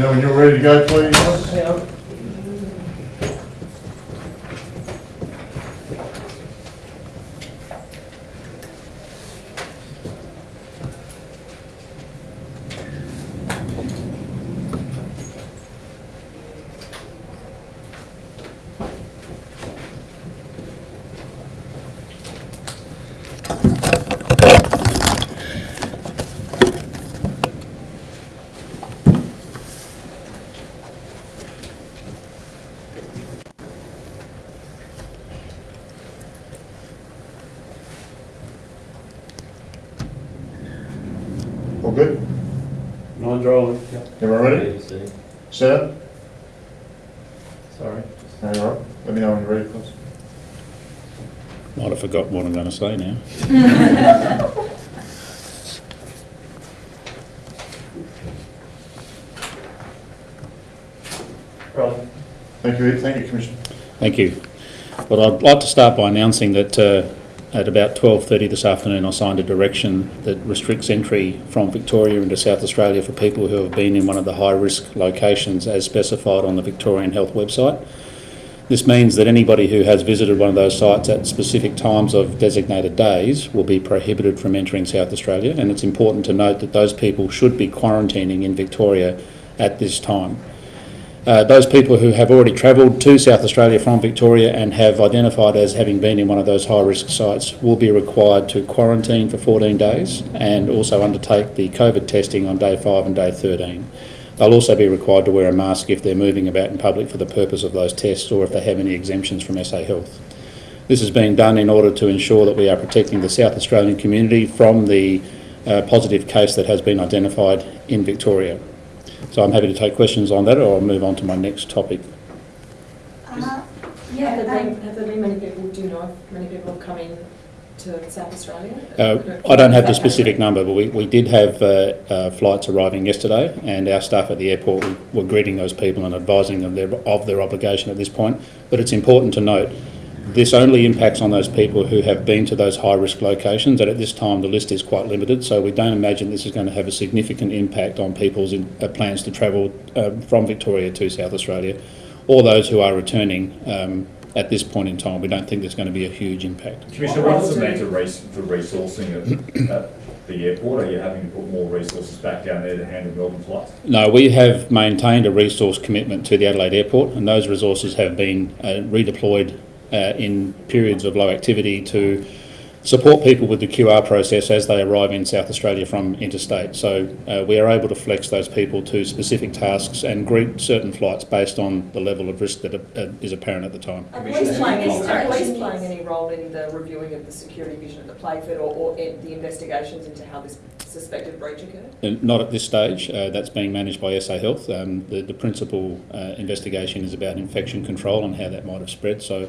know when you're ready to go, please. Yeah. All good? Non-drawing. Everyone ready? Set? Sorry. All right, let me know when you're ready, please. Might have forgotten what I'm going to say now. Right. Thank you, Ed. Thank you, Commissioner. Thank you. Well, I'd like to start by announcing that uh, at about 12.30 this afternoon I signed a direction that restricts entry from Victoria into South Australia for people who have been in one of the high-risk locations as specified on the Victorian Health website. This means that anybody who has visited one of those sites at specific times of designated days will be prohibited from entering South Australia and it's important to note that those people should be quarantining in Victoria at this time. Uh, those people who have already travelled to South Australia from Victoria and have identified as having been in one of those high-risk sites will be required to quarantine for 14 days and also undertake the COVID testing on day 5 and day 13. They'll also be required to wear a mask if they're moving about in public for the purpose of those tests or if they have any exemptions from SA Health. This is being done in order to ensure that we are protecting the South Australian community from the uh, positive case that has been identified in Victoria. So I'm happy to take questions on that or I'll move on to my next topic. Uh, Have Yeah, there been, um, have there been many people, do you know if many people have come in to South Australia? Uh, I don't have the specific number, but we, we did have uh, uh, flights arriving yesterday, and our staff at the airport were greeting those people and advising them their, of their obligation at this point. But it's important to note this only impacts on those people who have been to those high risk locations, and at this time the list is quite limited, so we don't imagine this is going to have a significant impact on people's in, uh, plans to travel um, from Victoria to South Australia or those who are returning. Um, at this point in time, we don't think there's going to be a huge impact. Commissioner, what does it mean to res- for resourcing at, at the airport? Are you having to put more resources back down there to handle Melbourne flights? No, we have maintained a resource commitment to the Adelaide Airport, and those resources have been uh, redeployed uh, in periods of low activity to support people with the QR process as they arrive in South Australia from interstate. So uh, we are able to flex those people to specific tasks and greet certain flights based on the level of risk that uh, is apparent at the time. Are police playing any, are police playing any role in the reviewing of the security vision at the Playford or, or in the investigations into how this suspected breach occurred? Not at this stage. Uh, that's being managed by SA Health. Um, the, the principal uh, investigation is about infection control and how that might have spread. So,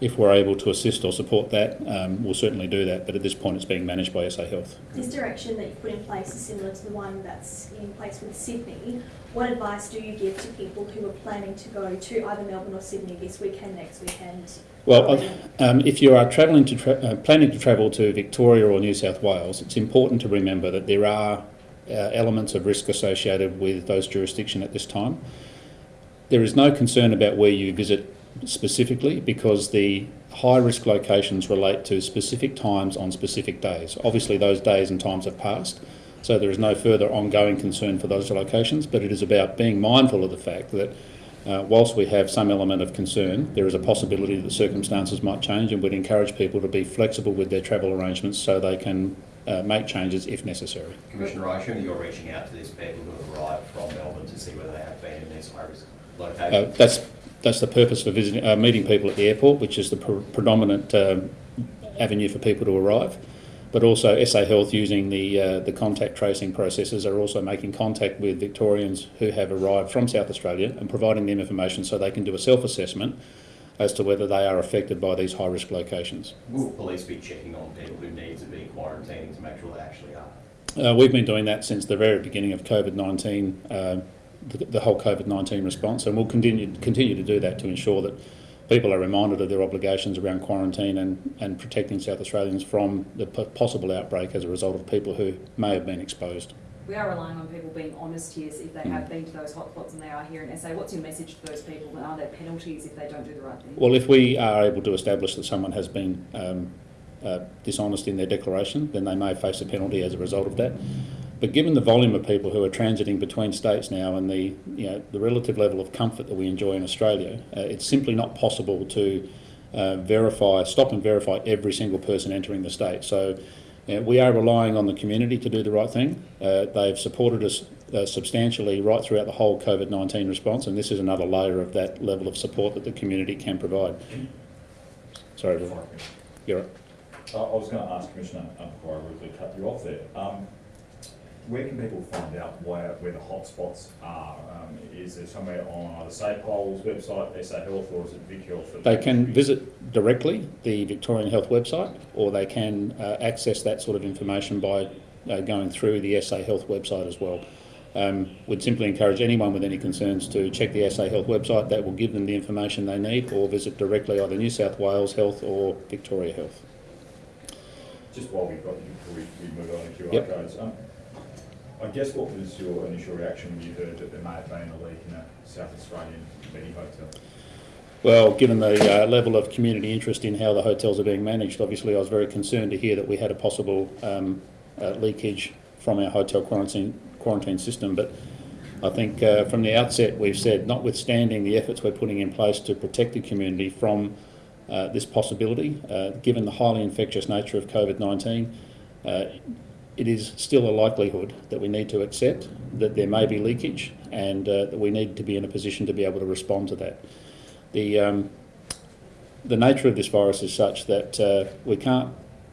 if we're able to assist or support that, um, we'll certainly do that. But at this point, it's being managed by SA Health. This direction that you've put in place is similar to the one that's in place with Sydney. What advice do you give to people who are planning to go to either Melbourne or Sydney this weekend, next weekend? Well, um, if you are travelling to tra- uh, planning to travel to Victoria or New South Wales, it's important to remember that there are uh, elements of risk associated with those jurisdictions at this time. There is no concern about where you visit specifically because the high risk locations relate to specific times on specific days. Obviously, those days and times have passed, so there is no further ongoing concern for those locations, but it is about being mindful of the fact that uh, whilst we have some element of concern, there is a possibility that circumstances might change and we'd encourage people to be flexible with their travel arrangements so they can uh, make changes if necessary. Commissioner, I assume you're reaching out to these people who have arrived from Melbourne to see whether they have been in these high-risk Uh, locations. that's that's the purpose for visiting, uh, meeting people at the airport, which is the pre- predominant um, avenue for people to arrive. But also, SA Health, using the uh, the contact tracing processes, are also making contact with Victorians who have arrived from South Australia and providing them information so they can do a self-assessment as to whether they are affected by these high-risk locations. Will police be checking on people who need to be quarantining to make sure they actually are? Uh, we've been doing that since the very beginning of COVID 19, uh, the, the whole COVID 19 response, and we'll continue, continue to do that to ensure that people are reminded of their obligations around quarantine and, and protecting South Australians from the p- possible outbreak as a result of people who may have been exposed. we are relying on people being honest here, so if they have been to those hotspots and they are here in SA, what's your message to those people, and are there penalties if they don't do the right thing? Well, if we are able to establish that someone has been um, uh, dishonest in their declaration, then they may face a penalty as a result of that. But given the volume of people who are transiting between states now and the, you know, the relative level of comfort that we enjoy in Australia, uh, it's simply not possible to uh, verify, stop and verify every single person entering the state. So you know, we are relying on the community to do the right thing. Uh, they've supported us uh, substantially right throughout the whole COVID-19 response, and this is another layer of that level of support that the community can provide. Sorry, Roy. you're right. Uh, I was going to ask Commissioner, um, before I rudely cut you off there, um, where can people find out where, where the hotspots are? Um, is there somewhere on either SAPOL's website, SA Health, or is it Vic Health? They can visit directly the Victorian Health website, or they can uh, access that sort of information by uh, going through the SA Health website as well. Um, would simply encourage anyone with any concerns to check the SA Health website. That will give them the information they need, or visit directly either New South Wales Health or Victoria Health. Just while we've got you, before we, we move on to QR Yep. codes, um, I guess what was your initial reaction when you heard that there may have been a leak in a South Australian Medi hotel? Well, given the uh, level of community interest in how the hotels are being managed, obviously I was very concerned to hear that we had a possible um, uh, leakage from our hotel quarantine, quarantine system. But I think uh, from the outset we've said, notwithstanding the efforts we're putting in place to protect the community from uh, this possibility, uh, given the highly infectious nature of COVID-19, uh, it is still a likelihood that we need to accept that there may be leakage and uh, that we need to be in a position to be able to respond to that. The, um, the nature of this virus is such that uh, we can't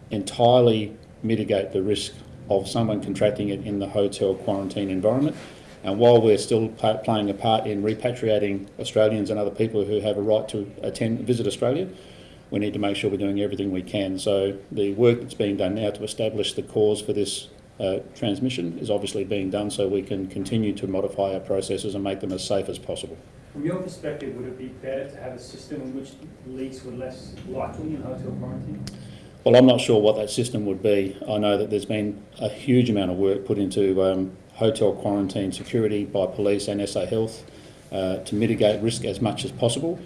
entirely mitigate the risk of someone contracting it in the hotel quarantine environment. And while we're still playing a part in repatriating Australians and other people who have a right to attend, visit Australia, we need to make sure we're doing everything we can. So the work that's being done now to establish the cause for this uh, transmission is obviously being done so we can continue to modify our processes and make them as safe as possible. From your perspective, would it be better to have a system in which leaks were less likely in hotel quarantine? Well, I'm not sure what that system would be. I know that there's been a huge amount of work put into um, hotel quarantine security by police and SA Health uh, to mitigate risk as much as possible.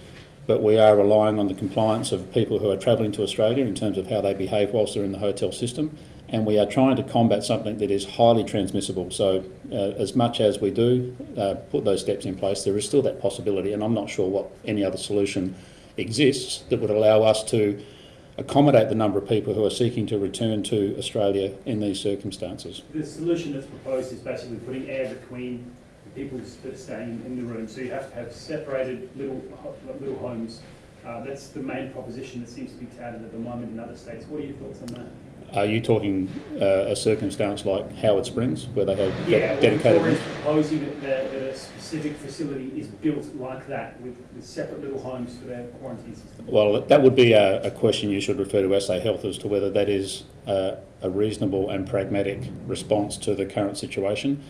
But we are relying on the compliance of people who are travelling to Australia in terms of how they behave whilst they're in the hotel system. And we are trying to combat something that is highly transmissible. So, uh, as much as we do uh, put those steps in place, there is still that possibility. And I'm not sure what any other solution exists that would allow us to accommodate the number of people who are seeking to return to Australia in these circumstances. The solution that's proposed is basically putting air between people staying in the room. So you have to have separated little, little homes. Uh, that's the main proposition that seems to be touted at the moment in other states. What are your thoughts on that? Are you talking uh, a circumstance like Howard Springs, where they have Yeah, well, dedicated? Victoria's proposing that, that that a specific facility is built like that with, with separate little homes for their quarantine system. Well, that would be a, a question you should refer to SA Health as to whether that is uh, a reasonable and pragmatic response to the current situation.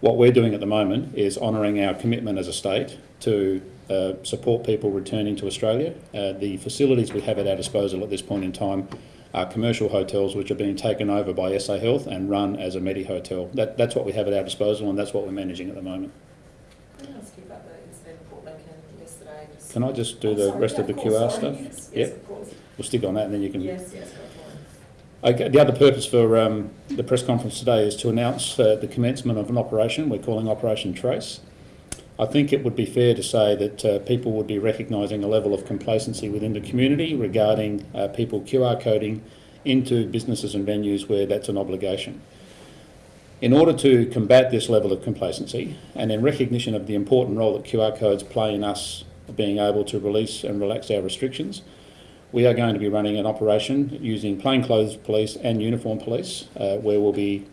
What we're doing at the moment is honouring our commitment as a state to uh, support people returning to Australia. Uh, the facilities we have at our disposal at this point in time are commercial hotels which are being taken over by SA Health and run as a Medi hotel. That, that's what we have at our disposal and that's what we're managing at the moment. Can I ask you about the incident report yesterday? Just- Can I just do Oh, the sorry, rest yeah, of the QR stuff? Yes, Yep. yes, of course. We'll stick on that and then you can Yes, yes, go for it. Okay, the other purpose for um, the press conference today is to announce uh, the commencement of an operation we're calling Operation Trace. I think it would be fair to say that uh, people would be recognising a level of complacency within the community regarding uh, people QR coding into businesses and venues where that's an obligation. In order to combat this level of complacency and in recognition of the important role that QR codes play in us being able to release and relax our restrictions, we are going to be running an operation using plainclothes police and uniform police uh, where we'll be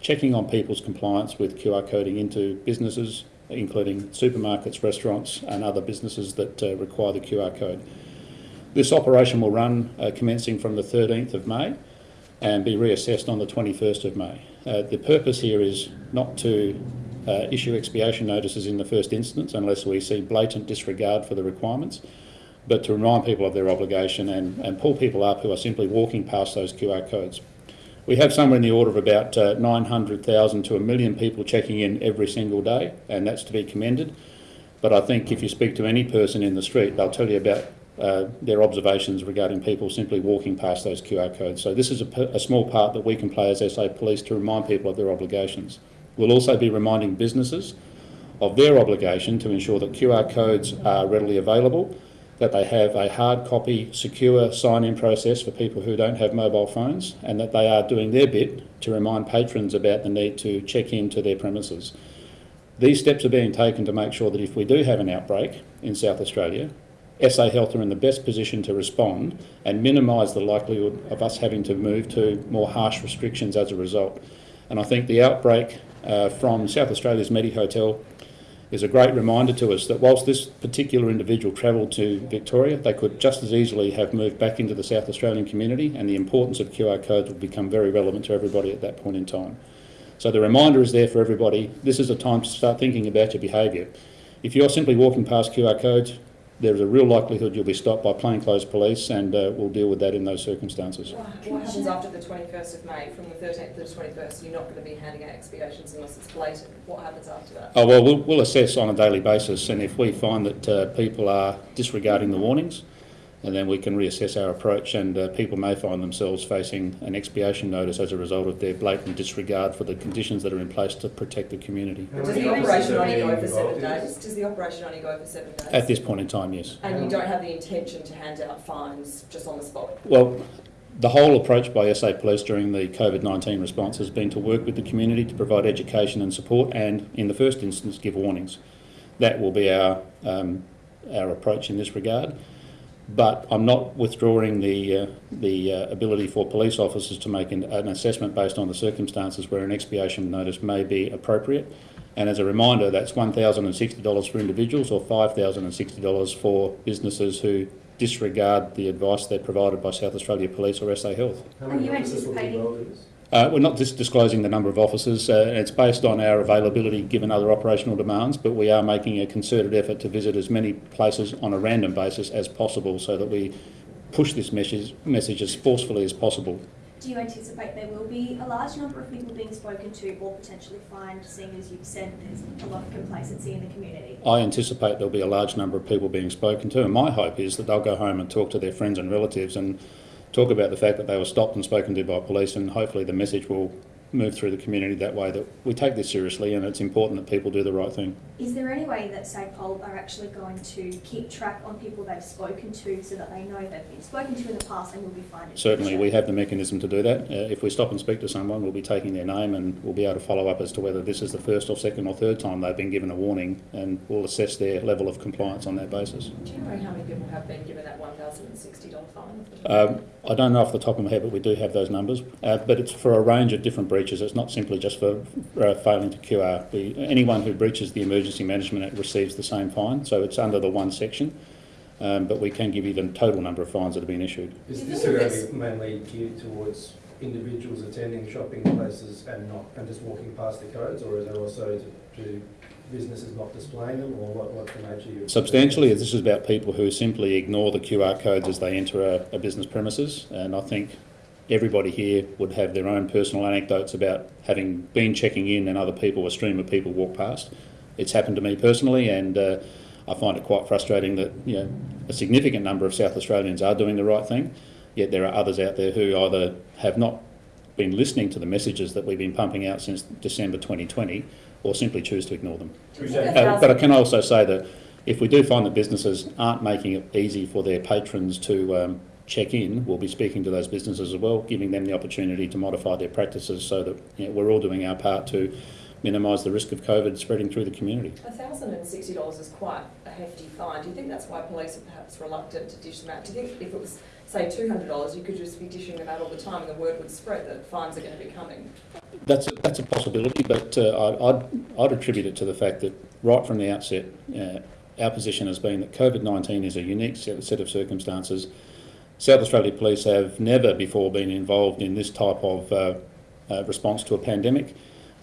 checking on people's compliance with QR coding into businesses, including supermarkets, restaurants, and other businesses that uh, require the QR code. This operation will run uh, commencing from the 13th of May and be reassessed on the 21st of May. Uh, the purpose here is not to uh, issue expiation notices in the first instance unless we see blatant disregard for the requirements, but to remind people of their obligation and, and pull people up who are simply walking past those QR codes. We have somewhere in the order of about uh, 900,000 to a million people checking in every single day, and that's to be commended. But I think if you speak to any person in the street, they'll tell you about uh, their observations regarding people simply walking past those QR codes. So this is a, small part that we can play as SA Police to remind people of their obligations. We'll also be reminding businesses of their obligation to ensure that QR codes are readily available, that they have a hard copy, secure sign-in process for people who don't have mobile phones, and that they are doing their bit to remind patrons about the need to check into their premises. These steps are being taken to make sure that if we do have an outbreak in South Australia, SA Health are in the best position to respond and minimise the likelihood of us having to move to more harsh restrictions as a result. And I think the outbreak uh, from South Australia's Medi Hotel is a great reminder to us that whilst this particular individual travelled to Victoria, they could just as easily have moved back into the South Australian community and the importance of QR codes will become very relevant to everybody at that point in time. So the reminder is there for everybody. This is a time to start thinking about your behaviour. If you're simply walking past QR codes, there's a real likelihood you'll be stopped by plainclothes police and uh, we'll deal with that in those circumstances. What what happens after the 21st of May, from the 13th to the 21st, you're not going to be handing out expiations unless it's blatant. What happens after that? Oh, well, we'll, we'll assess on a daily basis and if we find that uh, people are disregarding the warnings, and then we can reassess our approach and uh, people may find themselves facing an expiation notice as a result of their blatant disregard for the conditions that are in place to protect the community. Does the operation only go for seven days? Does the operation only go for seven days? At this point in time, yes. And you don't have the intention to hand out fines just on the spot? Well, the whole approach by SA Police during the COVID-19 response has been to work with the community to provide education and support and, in the first instance, give warnings. That will be our, um, our approach in this regard. But I'm not withdrawing the, uh, the uh, ability for police officers to make an, an assessment based on the circumstances where an expiation notice may be appropriate. And as a reminder, that's $1,060 for individuals or $5,060 for businesses who disregard the advice they're provided by South Australia Police or SA Health. How Are many you officers will be anticipating- involved in this? Uh, we're not just disclosing the number of officers, uh, it's based on our availability given other operational demands, but we are making a concerted effort to visit as many places on a random basis as possible so that we push this message, message as forcefully as possible. Do you anticipate there will be a large number of people being spoken to or potentially fined, seeing as you've said there's a lot of complacency in the community? I anticipate there'll be a large number of people being spoken to, and my hope is that they'll go home and talk to their friends and relatives and talk about the fact that they were stopped and spoken to by police, and hopefully the message will move through the community that way that we take this seriously and it's important that people do the right thing. Is there any way that SAPOL are actually going to keep track on people they've spoken to so that they know they've been spoken to in the past and will be fined? Certainly, we have the mechanism to do that. Uh, if we stop and speak to someone, we'll be taking their name and we'll be able to follow up as to whether this is the first or second or third time they've been given a warning and we'll assess their level of compliance on that basis. Do you know how many people have been given that $1,060 fine? Um, I don't know off the top of my head, but we do have those numbers. Uh, but it's for a range of different breaches. It's not simply just for uh, failing to QR. We, anyone who breaches the Emergency Management Act receives the same fine, so it's under the one section. Um, but we can give you the total number of fines that have been issued. Is this think going this- to be mainly geared towards individuals attending shopping places and not, and just walking past the codes, or is there also to, to businesses not displaying them, or what, what's the nature of your? Substantially, this is about people who simply ignore the QR codes as they enter a, a business premises, and I think everybody here would have their own personal anecdotes about having been checking in and other people, a stream of people walk past. It's happened to me personally, and uh, I find it quite frustrating that you know a significant number of South Australians are doing the right thing, yet there are others out there who either have not been listening to the messages that we've been pumping out since December 2020, or simply choose to ignore them. Do you think Uh, but I can also say that if we do find that businesses aren't making it easy for their patrons to um, check in, we'll be speaking to those businesses as well, giving them the opportunity to modify their practices so that you know, we're all doing our part to minimise the risk of COVID spreading through the community. $1,060 is quite a hefty fine. Do you think that's why police are perhaps reluctant to dish them out? Do you think if it was, say, $200, you could just be dishing them out all the time and the word would spread that fines are going to be coming? That's a, that's a possibility, but uh, I'd, I'd attribute it to the fact that right from the outset, uh, our position has been that COVID-19 is a unique set of circumstances. South Australia Police have never before been involved in this type of uh, uh, response to a pandemic.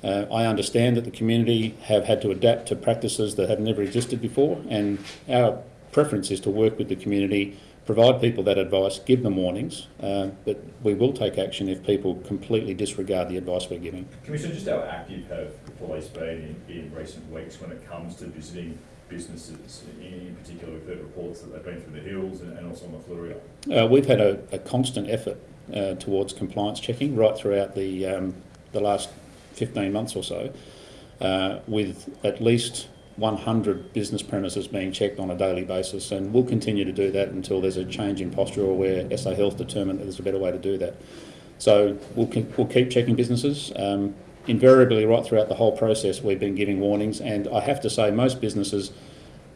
Uh, I understand that the community have had to adapt to practices that have never existed before, and our preference is to work with the community, provide people that advice, give them warnings, uh, but we will take action if people completely disregard the advice we're giving. Commissioner, just how active have police been in, in recent weeks when it comes to visiting businesses? In, particular, we've heard reports that they've been through the hills and, and also on the Fleurieu. Uh, we've had a, a constant effort uh, towards compliance checking right throughout the, um, the last 15 months or so, uh, with at least 100 business premises being checked on a daily basis, and we'll continue to do that until there's a change in posture or where SA Health determine that there's a better way to do that. So we'll, keep- we'll keep checking businesses. Um, invariably, right throughout the whole process, we've been giving warnings, and I have to say, most businesses,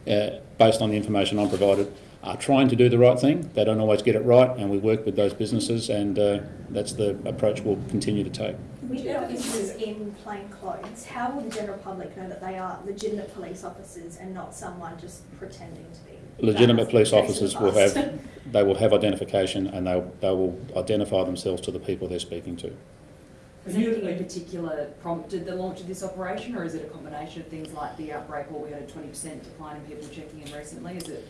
uh, based on the information I'm provided, are trying to do the right thing. They don't always get it right, and we work with those businesses, and uh, that's the approach we'll continue to take. With the officers in plain clothes, how will the general public know that they are legitimate police officers and not someone just pretending to be? Legitimate police officers will have, they will have identification, and they, they will identify themselves to the people they're speaking to. Is anything in particular prompted the launch of this operation, or is it a combination of things like the outbreak, or we had a twenty percent decline in people checking in recently? Is it?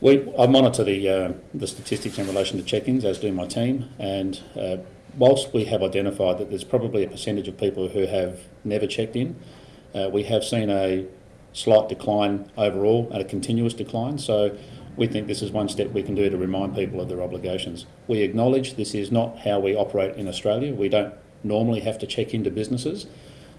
We, I monitor the, uh, the statistics in relation to check-ins, as do my team, and uh, whilst we have identified that there's probably a percentage of people who have never checked in, uh, we have seen a slight decline overall and a continuous decline. So we think this is one step we can do to remind people of their obligations. We acknowledge this is not how we operate in Australia. We don't normally have to check into businesses,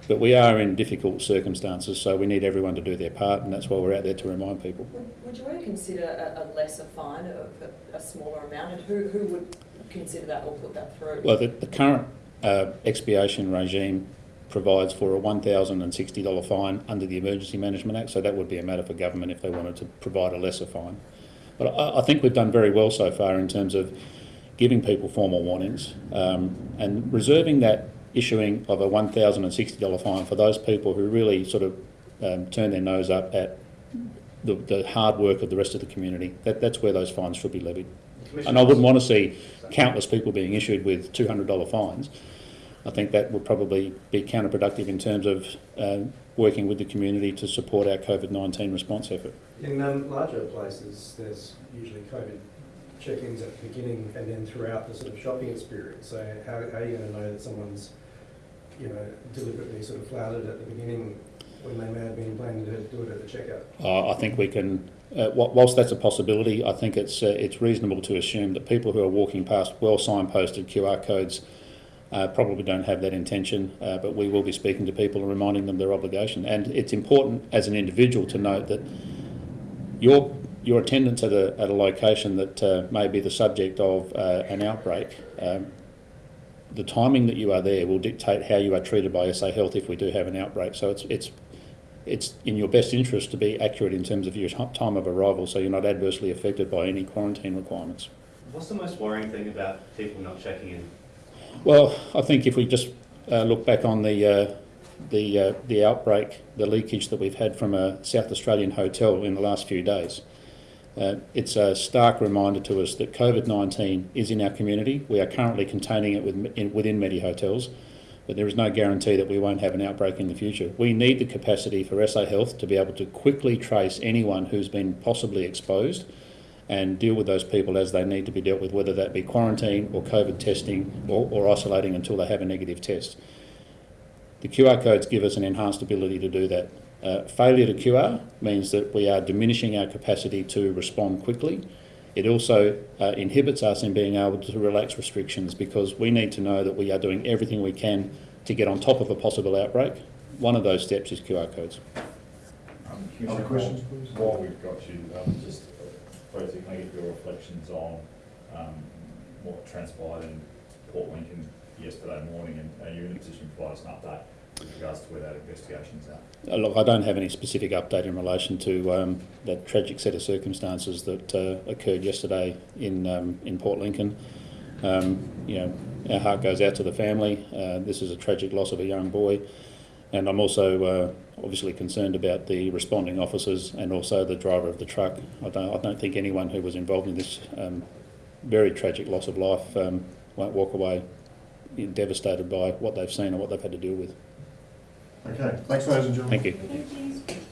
but we are in difficult circumstances, so we need everyone to do their part, and that's why we're out there to remind people. Would, would you ever consider a, a lesser fine, a, a, a smaller amount, and who, who would consider that or put that through? Well, the, the current uh, expiation regime provides for a $1,060 fine under the Emergency Management Act, so that would be a matter for government if they wanted to provide a lesser fine. But I, I think we've done very well so far in terms of giving people formal warnings um, and reserving that issuing of a $1,060 fine for those people who really sort of um, turn their nose up at the, the hard work of the rest of the community. That, that's where those fines should be levied. And I wouldn't want to see countless people being issued with $200 fines. I think that would probably be counterproductive in terms of uh, working with the community to support our COVID-19 response effort. In um, larger places, there's usually COVID check-ins at the beginning and then throughout the sort of shopping experience. So how, how are you going to know that someone's, you know, deliberately sort of flouted at the beginning when they may have been planning to do it at the checkout? Uh, I think we can, uh, whilst that's a possibility, I think it's, uh, it's reasonable to assume that people who are walking past well signposted QR codes uh, probably don't have that intention, uh, but we will be speaking to people and reminding them their obligation. And it's important as an individual to note that your your attendance at a, at a location that uh, may be the subject of uh, an outbreak, um, the timing that you are there will dictate how you are treated by SA Health if we do have an outbreak. So it's it's it's in your best interest to be accurate in terms of your time of arrival, so you're not adversely affected by any quarantine requirements. What's the most worrying thing about people not checking in? Well, I think if we just uh, look back on the uh, the uh, the outbreak, the leakage that we've had from a South Australian hotel in the last few days, uh, it's a stark reminder to us that COVID-19 is in our community. We are currently containing it with, in, within Medi hotels, but there is no guarantee that we won't have an outbreak in the future. We need the capacity for SA Health to be able to quickly trace anyone who's been possibly exposed and deal with those people as they need to be dealt with, whether that be quarantine or COVID testing or, or isolating until they have a negative test. The QR codes give us an enhanced ability to do that. Uh, failure to QR means that we are diminishing our capacity to respond quickly. It also uh, inhibits us in being able to relax restrictions because we need to know that we are doing everything we can to get on top of a possible outbreak. One of those steps is QR codes. Um, Other questions, please? While we've got you, um, just, uh, Rosie, can I get your reflections on, um, what transpired in Port Lincoln yesterday morning, and are you in a position to provide us an update with regards to where that investigation's at? Uh, Look, I don't have any specific update in relation to um, that tragic set of circumstances that uh, occurred yesterday in um, in Port Lincoln. Um, you know, our heart goes out to the family. Uh, this is a tragic loss of a young boy, and I'm also uh, obviously concerned about the responding officers and also the driver of the truck. I don't, I don't think anyone who was involved in this um, very tragic loss of life um, won't walk away devastated by what they've seen and what they've had to deal with. Okay, thanks ladies and gentlemen. Thank you. Thank you.